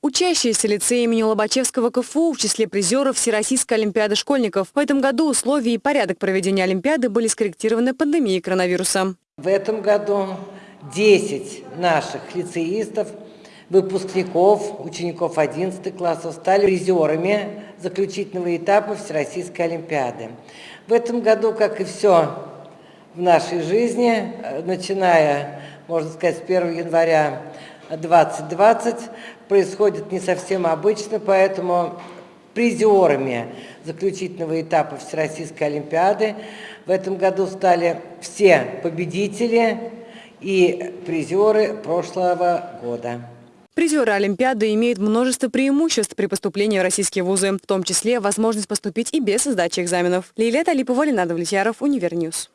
Учащиеся лицея имени Лобачевского КФУ в числе призеров Всероссийской Олимпиады школьников. В этом году условия и порядок проведения Олимпиады были скорректированы пандемией коронавируса. В этом году 10 наших лицеистов, выпускников, учеников 11 классов стали призерами заключительного этапа Всероссийской Олимпиады. В этом году, как и все в нашей жизни, начиная, можно сказать, с 1 января 2020 происходит не совсем обычно, поэтому призерами заключительного этапа Всероссийской Олимпиады в этом году стали все победители и призеры прошлого года. Призеры Олимпиады имеют множество преимуществ при поступлении в российские вузы, в том числе возможность поступить и без сдачи экзаменов. Лилия Талипова, Ленар Довлетьяров, Univer News.